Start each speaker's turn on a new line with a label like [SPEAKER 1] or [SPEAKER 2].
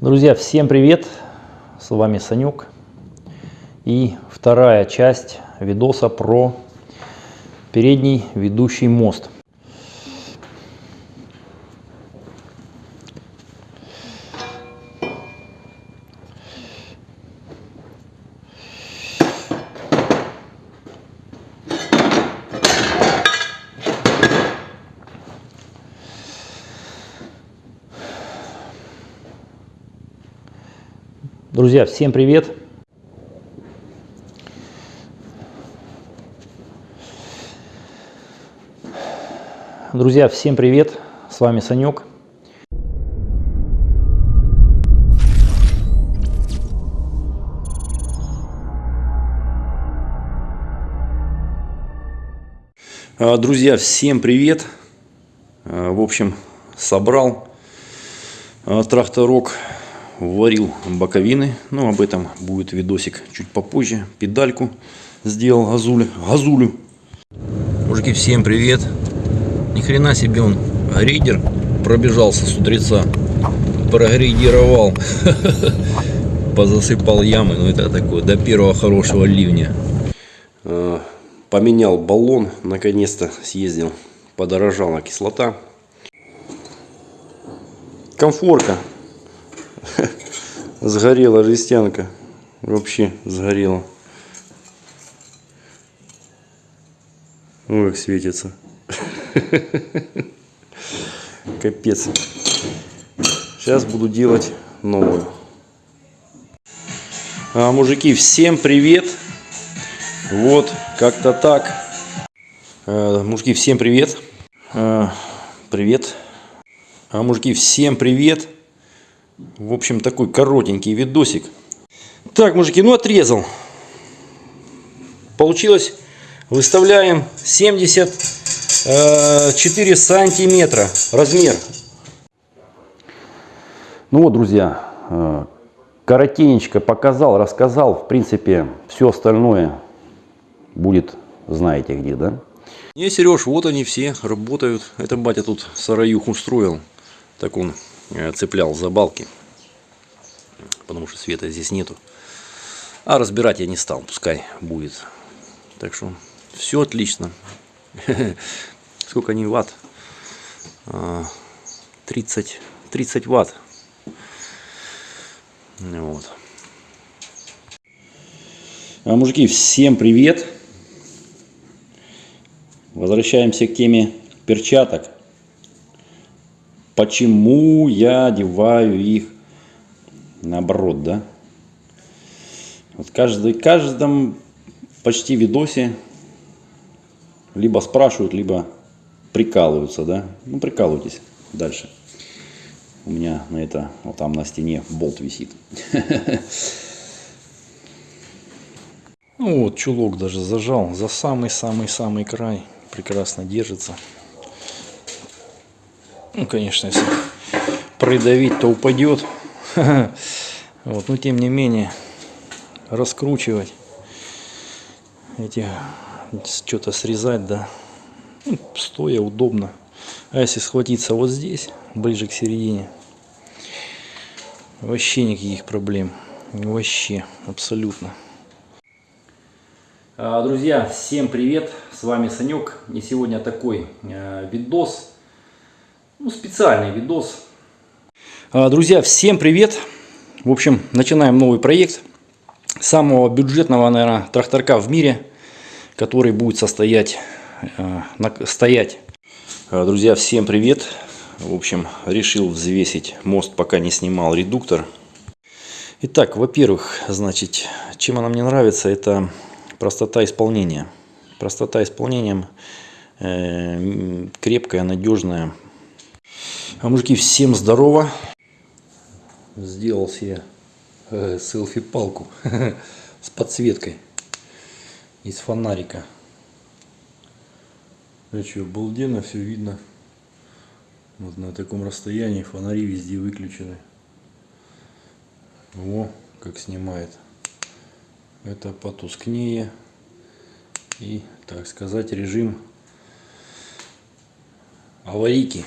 [SPEAKER 1] Друзья, всем привет! С вами Санек. И вторая часть видоса про передний ведущий мост. Друзья, всем привет! Друзья, всем привет! С вами Санек. А, Друзья, всем привет! А, В общем, собрал а, тракторок варил боковины. Ну, об этом будет видосик чуть попозже. Педальку сделал газулю. газулю. Мужики, всем привет. Ни хрена себе он грейдер пробежался с утреца. Прогрейдировал. Позасыпал ямы. Ну, это такое до первого хорошего ливня. А, поменял баллон. Наконец-то съездил. Подорожала кислота. Комфорка Сгорела жестянка. Вообще сгорела. Ой, как светится. Капец. Сейчас буду делать новую. А, мужики, всем привет. Вот, как-то так. А, мужики, всем привет. А, привет. А, мужики, всем привет. В общем, такой коротенький видосик. Так, мужики, ну отрезал. Получилось, выставляем 74 сантиметра размер. Ну вот, друзья, э, коротенечко показал, рассказал. В принципе, все остальное будет, знаете где, да? Не, Сереж, вот они все работают. Это батя тут сараюху устроил. Так он Э, цеплял за балки, потому что света здесь нету. А разбирать я не стал, пускай будет. Так что все отлично. Сколько они ватт? 30, а, 30 ватт. Вот. А, мужики, всем привет! Возвращаемся к теме перчаток почему я одеваю их наоборот, да? Вот каждый, каждом почти видосе либо спрашивают, либо прикалываются, да? Ну, прикалывайтесь дальше. У меня на это, вот там на стене болт висит. Ну вот, чулок даже зажал за самый-самый-самый край. Прекрасно держится. Ну, конечно, если придавить, то упадет. Вот, но тем не менее, раскручивать эти, что-то срезать, да, ну, стоя удобно. А если схватиться вот здесь, ближе к середине, вообще никаких проблем. Вообще, абсолютно. А, друзья, всем привет! С вами Санек. И сегодня такой э, видос ну, специальный видос. А, друзья, всем привет! В общем, начинаем новый проект самого бюджетного, наверное, тракторка в мире, который будет состоять, э, стоять. А, друзья, всем привет! В общем, решил взвесить мост, пока не снимал редуктор. Итак, во-первых, значит, чем она мне нравится, это простота исполнения. Простота исполнения э, крепкая, надежная, а мужики, всем здорово. Сделал себе э, селфи-палку с подсветкой из фонарика. А что, обалденно все видно. Вот на таком расстоянии фонари везде выключены. О, как снимает. Это потускнее. И, так сказать, режим аварийки.